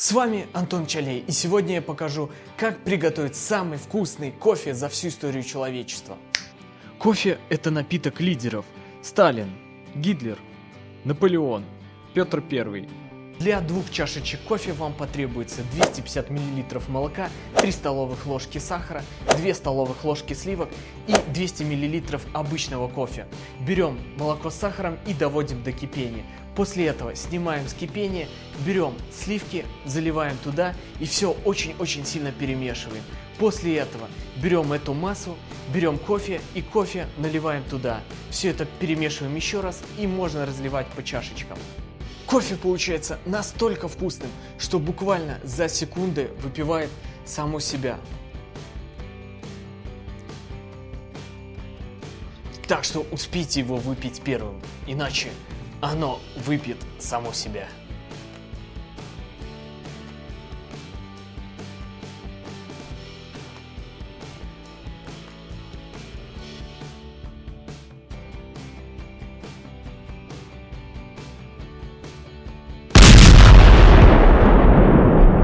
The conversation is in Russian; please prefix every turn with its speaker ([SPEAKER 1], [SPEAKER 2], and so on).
[SPEAKER 1] С вами Антон Чалей, и сегодня я покажу, как приготовить самый вкусный кофе за всю историю человечества.
[SPEAKER 2] Кофе – это напиток лидеров. Сталин, Гитлер, Наполеон, Петр Первый.
[SPEAKER 1] Для двух чашечек кофе вам потребуется 250 мл молока, 3 столовых ложки сахара, 2 столовых ложки сливок и 200 мл обычного кофе. Берем молоко с сахаром и доводим до кипения. После этого снимаем с кипения, берем сливки, заливаем туда и все очень-очень сильно перемешиваем. После этого берем эту массу, берем кофе и кофе наливаем туда. Все это перемешиваем еще раз и можно разливать по чашечкам. Кофе получается настолько вкусным, что буквально за секунды выпивает само себя. Так что успейте его выпить первым, иначе оно выпьет само себя.